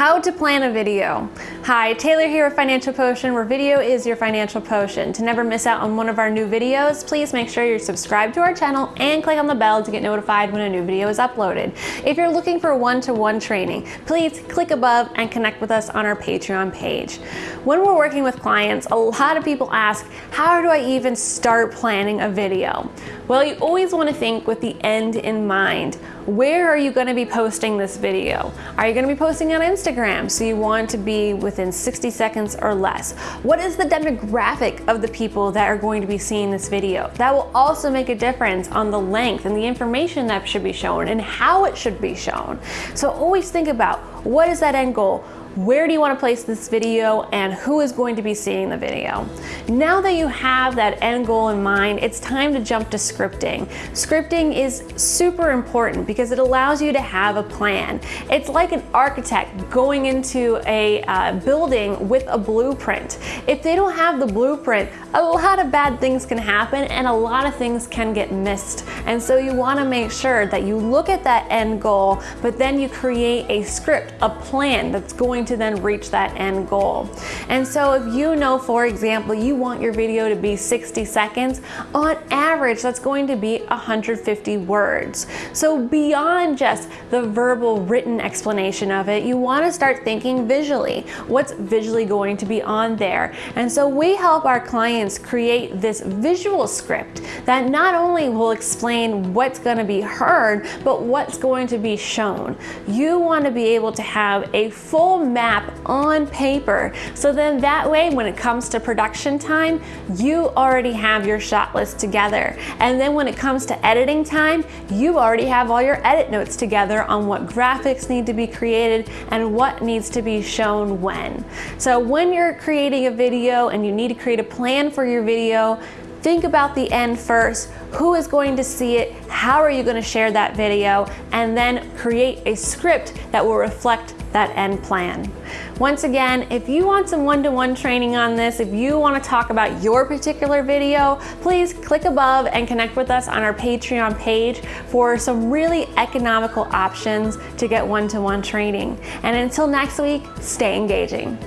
How to plan a video. Hi, Taylor here with Financial Potion, where video is your financial potion. To never miss out on one of our new videos, please make sure you're subscribed to our channel and click on the bell to get notified when a new video is uploaded. If you're looking for one-to-one -one training, please click above and connect with us on our Patreon page. When we're working with clients, a lot of people ask, how do I even start planning a video? Well, you always want to think with the end in mind. Where are you going to be posting this video? Are you going to be posting on Instagram? So you want to be within 60 seconds or less. What is the demographic of the people that are going to be seeing this video? That will also make a difference on the length and the information that should be shown and how it should be shown. So always think about what is that end goal? Where do you want to place this video and who is going to be seeing the video. Now that you have that end goal in mind, it's time to jump to scripting. Scripting is super important because it allows you to have a plan. It's like an architect going into a uh, building with a blueprint. If they don't have the blueprint, a lot of bad things can happen and a lot of things can get missed. And so you want to make sure that you look at that end goal, but then you create a script, a plan that's going going to then reach that end goal. And so if you know, for example, you want your video to be 60 seconds, on average, that's going to be 150 words. So beyond just the verbal written explanation of it, you want to start thinking visually. What's visually going to be on there? And so we help our clients create this visual script that not only will explain what's going to be heard, but what's going to be shown. You want to be able to have a full map on paper. So then that way, when it comes to production time, you already have your shot list together. And then when it comes to editing time, you already have all your edit notes together on what graphics need to be created and what needs to be shown when. So when you're creating a video and you need to create a plan for your video, Think about the end first. Who is going to see it? How are you going to share that video? And then create a script that will reflect that end plan. Once again, if you want some one-to-one -one training on this, if you want to talk about your particular video, please click above and connect with us on our Patreon page for some really economical options to get one-to-one -one training. And until next week, stay engaging.